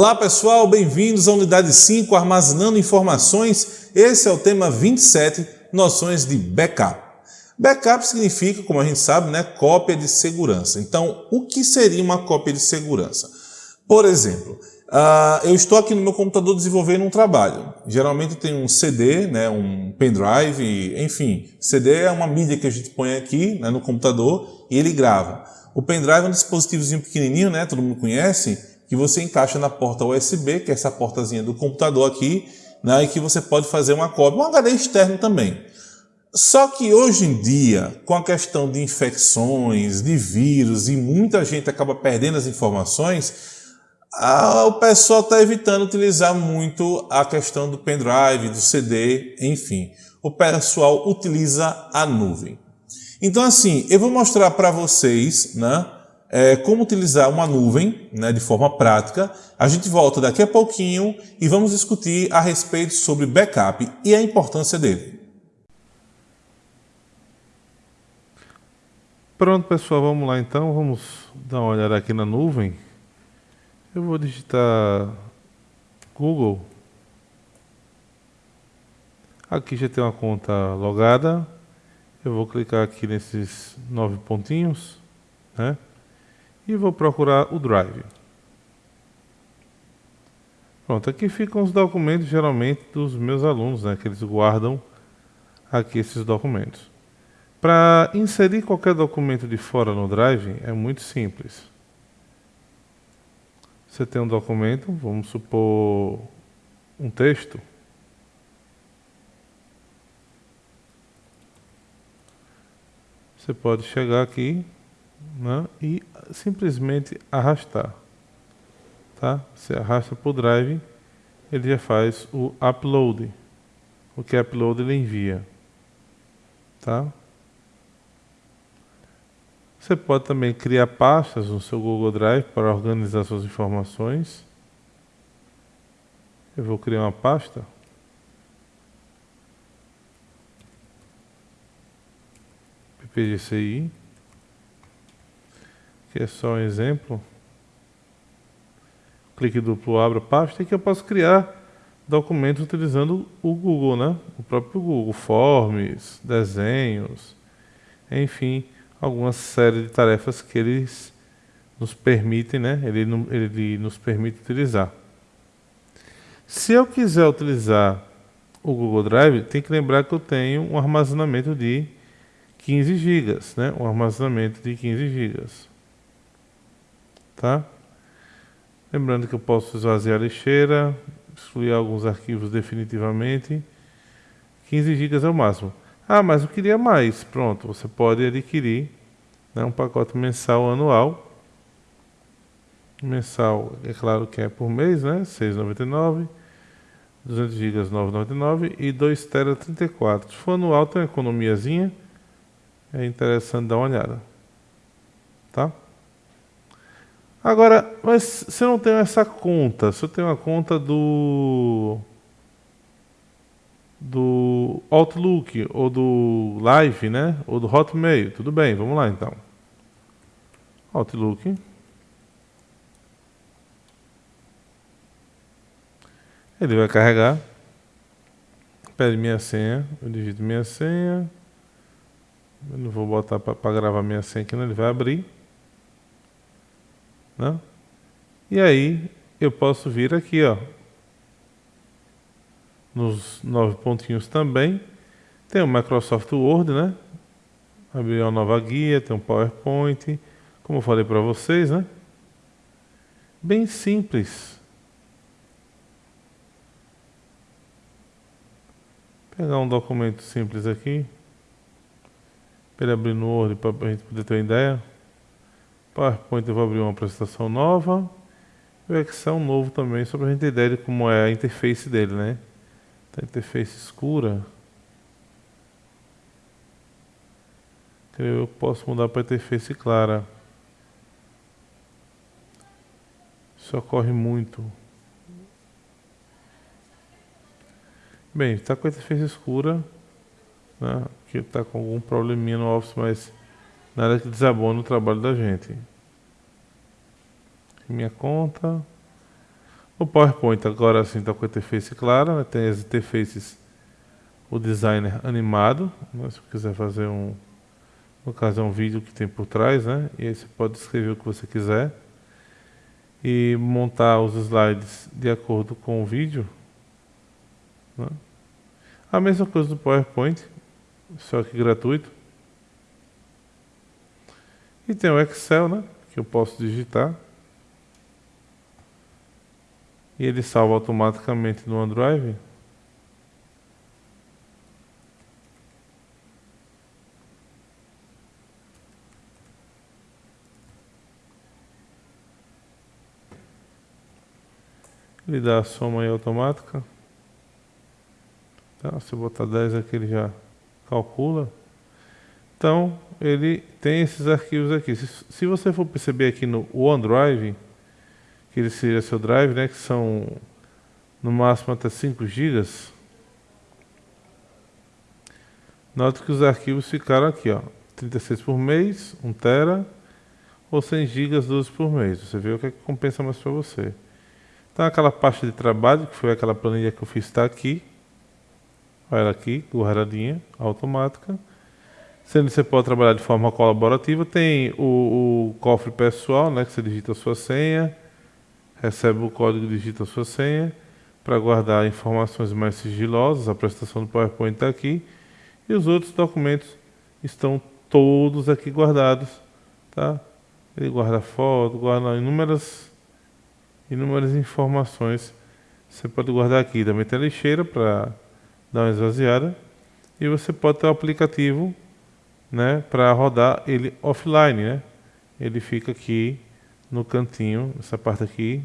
Olá pessoal, bem-vindos à unidade 5, armazenando informações. Esse é o tema 27, noções de backup. Backup significa, como a gente sabe, né, cópia de segurança. Então, o que seria uma cópia de segurança? Por exemplo, uh, eu estou aqui no meu computador desenvolvendo um trabalho. Geralmente tem um CD, né, um pendrive, enfim. CD é uma mídia que a gente põe aqui né, no computador e ele grava. O pendrive é um dispositivozinho pequenininho, né, todo mundo conhece, que você encaixa na porta USB, que é essa portazinha do computador aqui, né, e que você pode fazer uma cópia, um HD externo também. Só que hoje em dia, com a questão de infecções, de vírus, e muita gente acaba perdendo as informações, o pessoal está evitando utilizar muito a questão do pendrive, do CD, enfim. O pessoal utiliza a nuvem. Então assim, eu vou mostrar para vocês, né, é, como utilizar uma nuvem né, de forma prática. A gente volta daqui a pouquinho e vamos discutir a respeito sobre backup e a importância dele. Pronto pessoal, vamos lá então, vamos dar uma olhada aqui na nuvem. Eu vou digitar Google. Aqui já tem uma conta logada. Eu vou clicar aqui nesses nove pontinhos, né? E vou procurar o Drive. Pronto, aqui ficam os documentos geralmente dos meus alunos, né, que eles guardam aqui esses documentos. Para inserir qualquer documento de fora no Drive é muito simples. Você tem um documento, vamos supor um texto. Você pode chegar aqui né, e simplesmente arrastar. Tá? Você arrasta para o drive, ele já faz o upload. O que é upload ele envia. Tá? Você pode também criar pastas no seu Google Drive para organizar suas informações. Eu vou criar uma pasta. PPGCI que é só um exemplo. Clique duplo abre a pasta e que eu posso criar documentos utilizando o Google, né? O próprio Google, forms, desenhos, enfim, alguma série de tarefas que eles nos permitem, né? Ele, ele nos permite utilizar. Se eu quiser utilizar o Google Drive, tem que lembrar que eu tenho um armazenamento de 15 GB, né? Um armazenamento de 15 GB tá? Lembrando que eu posso esvaziar a lixeira, excluir alguns arquivos definitivamente. 15 GB é o máximo. Ah, mas eu queria mais. Pronto, você pode adquirir né, um pacote mensal anual. Mensal, é claro que é por mês, né? 6,99. 200 GB 9,99 e 2 TB 34. Se for anual, tem uma economiazinha. É interessante dar uma olhada. Tá? Agora, mas se eu não tenho essa conta, se eu tenho a conta do do Outlook ou do Live, né? Ou do Hotmail, tudo bem, vamos lá então. Outlook. Ele vai carregar. Pede minha senha, eu digito minha senha. Eu não vou botar para gravar minha senha aqui, não, ele vai abrir. Né? E aí eu posso vir aqui, ó, nos nove pontinhos também. Tem o Microsoft Word, né? Abrir uma nova guia, tem um PowerPoint, como eu falei para vocês, né? Bem simples. Pegar um documento simples aqui, para ele abrir no Word para a gente poder ter uma ideia. PowerPoint eu vou abrir uma apresentação nova. E o Excel novo também, só para a gente ter ideia de como é a interface dele, né? Tá interface escura. Eu posso mudar para interface clara. Isso ocorre muito. Bem, está com a interface escura. Né? Que está com algum probleminha no Office, mas Nada que desabone o trabalho da gente. Minha conta. O PowerPoint agora sim está com a interface clara, né? tem as interfaces, o designer animado, né? se quiser fazer um, no caso é um vídeo que tem por trás, né? e aí você pode escrever o que você quiser e montar os slides de acordo com o vídeo. Né? A mesma coisa do PowerPoint, só que gratuito. E tem o Excel, né? Que eu posso digitar. E ele salva automaticamente no OneDrive. Ele dá a soma aí automática. Tá? Se eu botar 10 aqui, ele já calcula. Então, ele tem esses arquivos aqui. Se, se você for perceber aqui no OneDrive, que ele seria seu drive, né, que são no máximo até 5 GB, note que os arquivos ficaram aqui, ó, 36 por mês, 1 tera, ou 100 GB 12 por mês. Você vê o que, é que compensa mais para você. Então aquela pasta de trabalho, que foi aquela planilha que eu fiz, está aqui. Olha ela aqui, guardadinha, automática. Sendo que você pode trabalhar de forma colaborativa, tem o, o, cofre pessoal, né, que você digita a sua senha, recebe o código e digita a sua senha, para guardar informações mais sigilosas, a apresentação do PowerPoint está aqui, e os outros documentos estão todos aqui guardados, tá? Ele guarda foto, guarda inúmeras, inúmeras informações, você pode guardar aqui, também tem a lixeira para dar uma esvaziada, e você pode ter o aplicativo né, para rodar ele offline, né? Ele fica aqui no cantinho, essa parte aqui.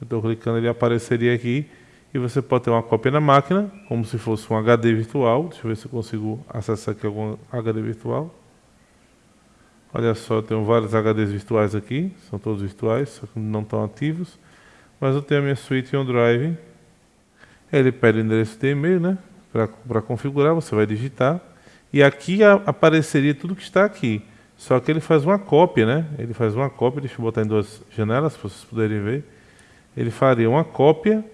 Eu estou clicando, ele apareceria aqui e você pode ter uma cópia na máquina, como se fosse um HD virtual. Deixa eu ver se eu consigo acessar aqui algum HD virtual. Olha só, eu tenho vários HDs virtuais aqui, são todos virtuais, só que não estão ativos. Mas eu tenho a minha suíte OneDrive. Ele pede o endereço de e-mail, né? Para configurar, você vai digitar. E aqui apareceria tudo que está aqui. Só que ele faz uma cópia, né? Ele faz uma cópia, deixa eu botar em duas janelas para vocês poderem ver. Ele faria uma cópia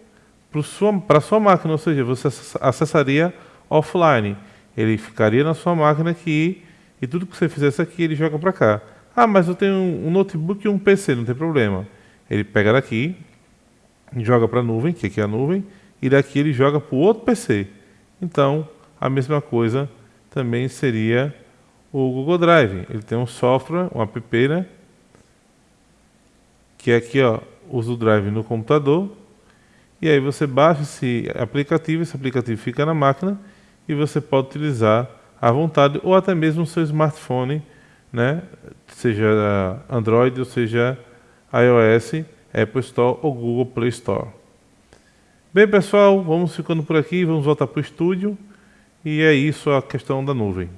para a sua máquina, ou seja, você acessaria offline. Ele ficaria na sua máquina aqui e tudo que você fizesse aqui ele joga para cá. Ah, mas eu tenho um notebook e um PC, não tem problema. Ele pega daqui, joga para a nuvem, que aqui é a nuvem, e daqui ele joga para o outro PC. Então, a mesma coisa também seria o Google Drive. Ele tem um software, um app, né? Que é aqui, ó, usa o Drive no computador. E aí você baixa esse aplicativo, esse aplicativo fica na máquina e você pode utilizar à vontade ou até mesmo no seu smartphone, né? Seja Android ou seja iOS, Apple Store ou Google Play Store. Bem, pessoal, vamos ficando por aqui, vamos voltar para o estúdio. E é isso a questão da nuvem.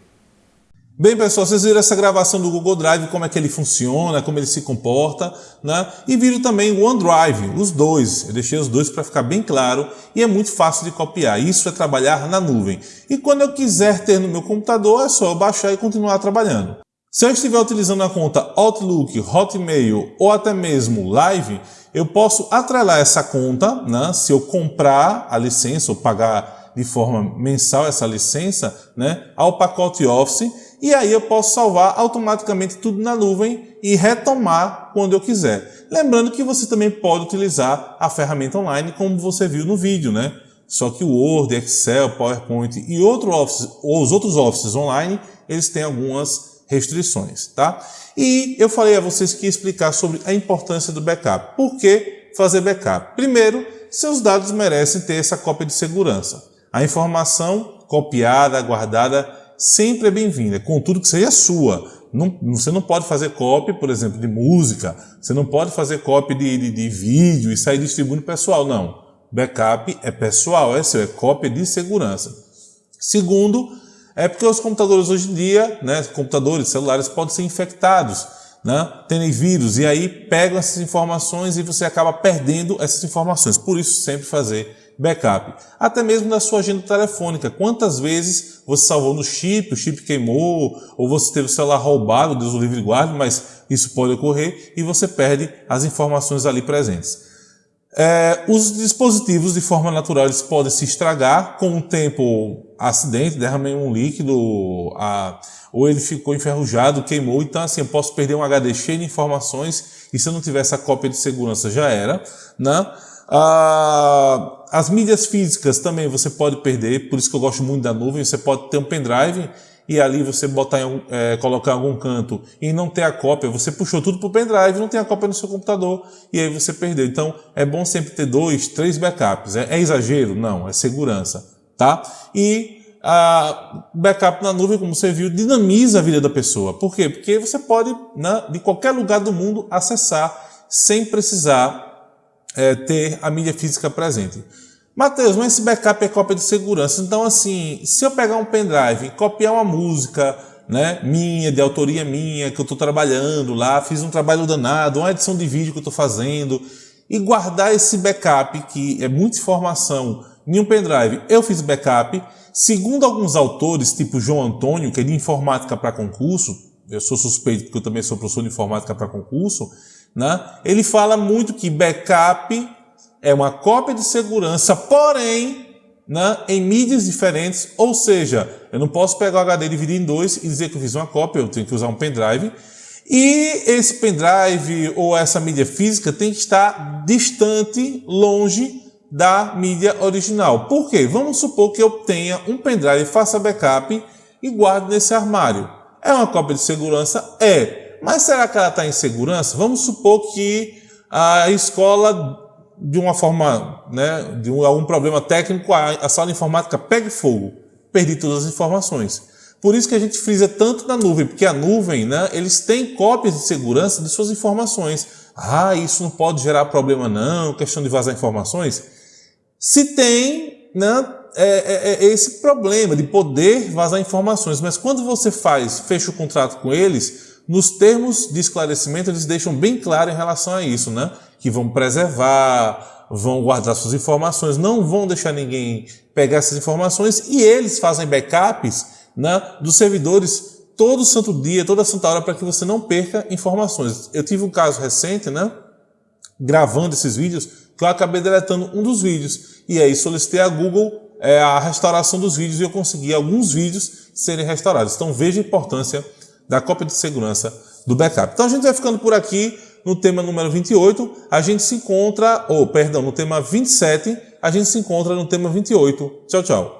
Bem, pessoal, vocês viram essa gravação do Google Drive, como é que ele funciona, como ele se comporta, né? E viram também o OneDrive, os dois. Eu deixei os dois para ficar bem claro e é muito fácil de copiar. Isso é trabalhar na nuvem. E quando eu quiser ter no meu computador, é só eu baixar e continuar trabalhando. Se eu estiver utilizando a conta Outlook, Hotmail ou até mesmo Live, eu posso atrelar essa conta, né? Se eu comprar a licença ou pagar de forma mensal essa licença né, ao pacote Office e aí eu posso salvar automaticamente tudo na nuvem e retomar quando eu quiser. Lembrando que você também pode utilizar a ferramenta online como você viu no vídeo, né? Só que o Word, Excel, PowerPoint e outro office, os outros Offices online, eles têm algumas restrições, tá? E eu falei a vocês que ia explicar sobre a importância do backup. Por que fazer backup? Primeiro, seus dados merecem ter essa cópia de segurança. A informação copiada, guardada, sempre é bem-vinda, contudo que seja sua. Não, você não pode fazer cópia, por exemplo, de música, você não pode fazer cópia de, de, de vídeo e sair distribuindo pessoal, não. Backup é pessoal, é seu, é cópia de segurança. Segundo, é porque os computadores hoje em dia, né, computadores, celulares podem ser infectados, né, terem vírus, e aí pegam essas informações e você acaba perdendo essas informações. Por isso, sempre fazer backup. Até mesmo na sua agenda telefônica. Quantas vezes você salvou no chip, o chip queimou, ou você teve o celular roubado, Deus o livre guarde, mas isso pode ocorrer e você perde as informações ali presentes. É, os dispositivos, de forma natural, eles podem se estragar com o tempo, acidente, derramei um líquido, a, ou ele ficou enferrujado, queimou. Então, assim, eu posso perder um HD cheio de informações e se eu não tiver essa cópia de segurança já era. Né? Ah, as mídias físicas também você pode perder, por isso que eu gosto muito da nuvem. Você pode ter um pendrive e ali você botar em, é, colocar em algum canto e não ter a cópia, você puxou tudo para o pendrive, não tem a cópia no seu computador e aí você perdeu. Então é bom sempre ter dois, três backups. É, é exagero? Não, é segurança, tá? E a backup na nuvem, como você viu, dinamiza a vida da pessoa. Por quê? Porque você pode, né, de qualquer lugar do mundo, acessar sem precisar é, ter a mídia física presente. Mateus, mas esse backup é cópia de segurança. Então, assim, se eu pegar um pendrive, copiar uma música né, minha, de autoria minha, que eu estou trabalhando lá, fiz um trabalho danado, uma edição de vídeo que eu estou fazendo, e guardar esse backup, que é muita informação, em um pendrive, eu fiz backup. Segundo alguns autores, tipo João Antônio, que é de informática para concurso, eu sou suspeito porque eu também sou professor de informática para concurso, né, ele fala muito que backup é uma cópia de segurança, porém, né, em mídias diferentes, ou seja, eu não posso pegar o HD dividir em dois e dizer que eu fiz uma cópia, eu tenho que usar um pendrive, e esse pendrive ou essa mídia física tem que estar distante, longe da mídia original. Por quê? Vamos supor que eu tenha um pendrive, faça backup e guarde nesse armário. É uma cópia de segurança? É. Mas será que ela está em segurança? Vamos supor que a escola de uma forma, né, de um, algum problema técnico, a, a sala de informática pegue fogo. Perdi todas as informações. Por isso que a gente frisa tanto na nuvem, porque a nuvem, né, eles têm cópias de segurança de suas informações. Ah, isso não pode gerar problema não, questão de vazar informações. Se tem, né, é, é, é esse problema de poder vazar informações, mas quando você faz, fecha o contrato com eles, nos termos de esclarecimento eles deixam bem claro em relação a isso, né? que vão preservar, vão guardar suas informações, não vão deixar ninguém pegar essas informações e eles fazem backups né, dos servidores todo santo dia, toda santa hora, para que você não perca informações. Eu tive um caso recente, né, gravando esses vídeos, que eu acabei deletando um dos vídeos. E aí solicitei a Google é, a restauração dos vídeos e eu consegui alguns vídeos serem restaurados. Então veja a importância da cópia de segurança do backup. Então a gente vai ficando por aqui no tema número 28, a gente se encontra, ou perdão, no tema 27, a gente se encontra no tema 28. Tchau, tchau.